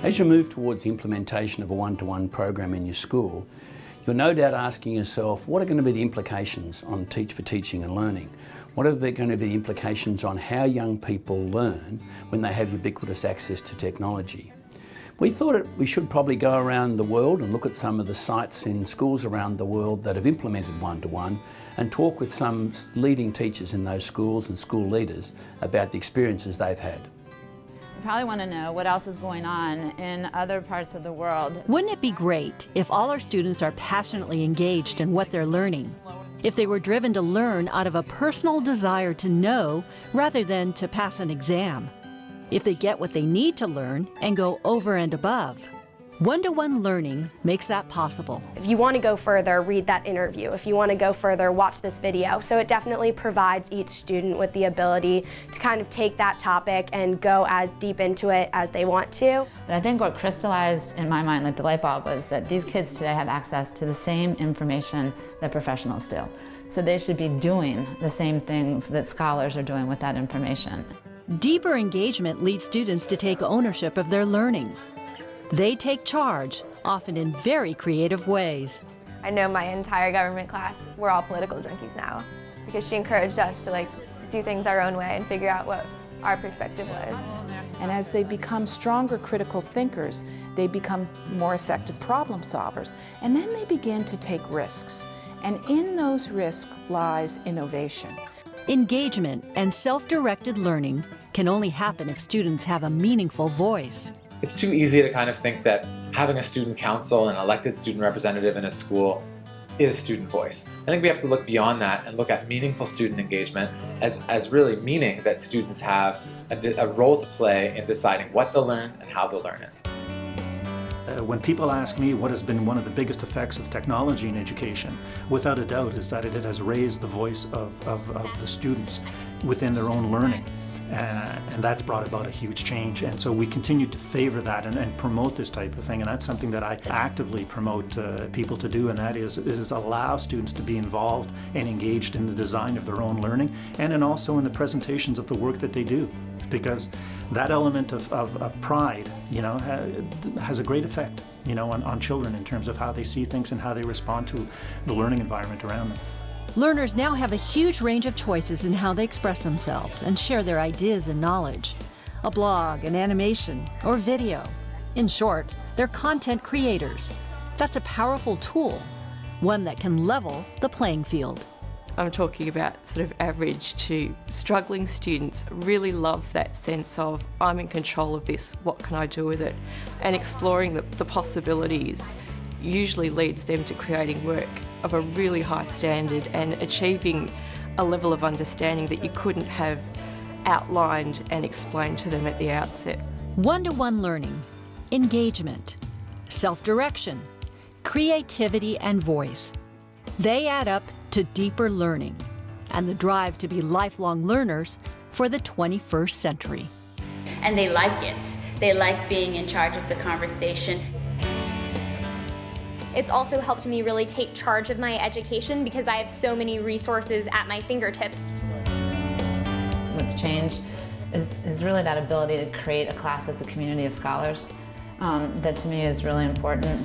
As you move towards the implementation of a one-to-one program in your school, you're no doubt asking yourself, what are going to be the implications on Teach for Teaching and Learning? What are going to be the implications on how young people learn when they have ubiquitous access to technology? We thought it, we should probably go around the world and look at some of the sites in schools around the world that have implemented one-to-one -one and talk with some leading teachers in those schools and school leaders about the experiences they've had. Probably want to know what else is going on in other parts of the world. Wouldn't it be great if all our students are passionately engaged in what they're learning? If they were driven to learn out of a personal desire to know rather than to pass an exam? If they get what they need to learn and go over and above? One-to-one -one learning makes that possible. If you want to go further, read that interview. If you want to go further, watch this video. So it definitely provides each student with the ability to kind of take that topic and go as deep into it as they want to. But I think what crystallized in my mind, like the light bulb, was that these kids today have access to the same information that professionals do. So they should be doing the same things that scholars are doing with that information. Deeper engagement leads students to take ownership of their learning. They take charge, often in very creative ways. I know my entire government class, we're all political junkies now because she encouraged us to like do things our own way and figure out what our perspective was. And as they become stronger critical thinkers, they become more effective problem solvers. And then they begin to take risks. And in those risks lies innovation. Engagement and self-directed learning can only happen if students have a meaningful voice. It's too easy to kind of think that having a student council and elected student representative in a school is student voice. I think we have to look beyond that and look at meaningful student engagement as, as really meaning that students have a, a role to play in deciding what they'll learn and how they'll learn it. Uh, when people ask me what has been one of the biggest effects of technology in education, without a doubt is that it has raised the voice of, of, of the students within their own learning. Uh, and that's brought about a huge change. And so we continue to favor that and, and promote this type of thing. And that's something that I actively promote uh, people to do, and that is, is allow students to be involved and engaged in the design of their own learning and in also in the presentations of the work that they do. Because that element of, of, of pride, you know, ha has a great effect, you know, on, on children in terms of how they see things and how they respond to the learning environment around them. Learners now have a huge range of choices in how they express themselves and share their ideas and knowledge. A blog, an animation, or video. In short, they're content creators. That's a powerful tool, one that can level the playing field. I'm talking about sort of average to struggling students really love that sense of I'm in control of this, what can I do with it? And exploring the, the possibilities usually leads them to creating work of a really high standard and achieving a level of understanding that you couldn't have outlined and explained to them at the outset. One-to-one -one learning, engagement, self-direction, creativity and voice. They add up to deeper learning and the drive to be lifelong learners for the 21st century. And they like it. They like being in charge of the conversation. It's also helped me really take charge of my education because I have so many resources at my fingertips. What's changed is, is really that ability to create a class as a community of scholars. Um, that to me is really important.